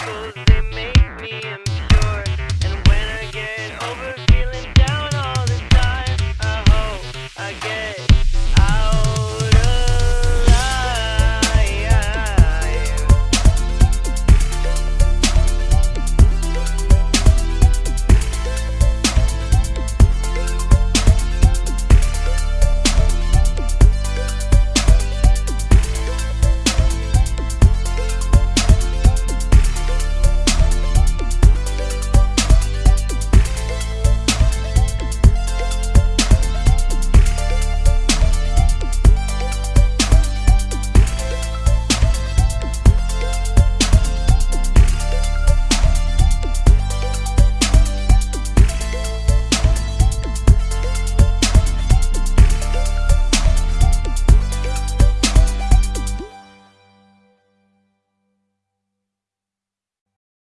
Cause they make me